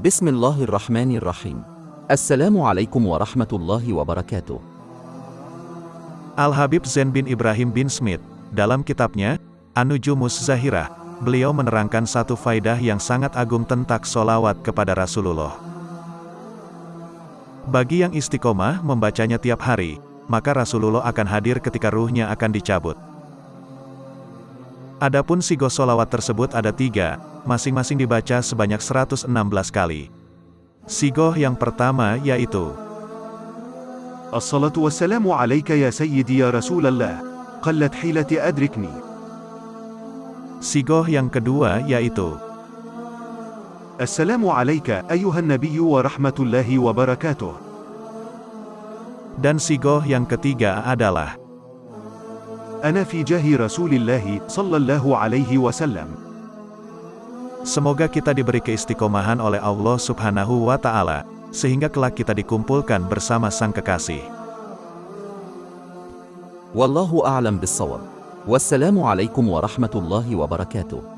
بسم الله الرحمن الرحيم السلام عليكم ورحمة الله وبركاته Al-Habib Zain bin Ibrahim bin Smith, dalam kitabnya, Anujumus Zahirah, beliau menerangkan satu faidah yang sangat agung tentang solawat kepada Rasulullah. Bagi yang istiqomah membacanya tiap hari, maka Rasulullah akan hadir ketika ruhnya akan dicabut. Adapun sigo solawat tersebut ada tiga, masing-masing dibaca sebanyak 116 kali. Sigoh yang pertama yaitu Assalatu wassalamu alaika ya sayyidi ya Rasulallah. Qallat hilati adrikni. Sigoh yang kedua yaitu Assalamu alaika ayuhan nabiyyu wa rahmatullahi wa barakatuh. Dan sigoh yang ketiga adalah Ana fi jahi Rasulillah sallallahu alaihi wasallam. Semoga kita diberi keistiqomahan oleh Allah subhanahu wa ta'ala, sehingga kelak kita dikumpulkan bersama sang kekasih. Wallahu a'lam bisawab. Wassalamu warahmatullahi wabarakatuh.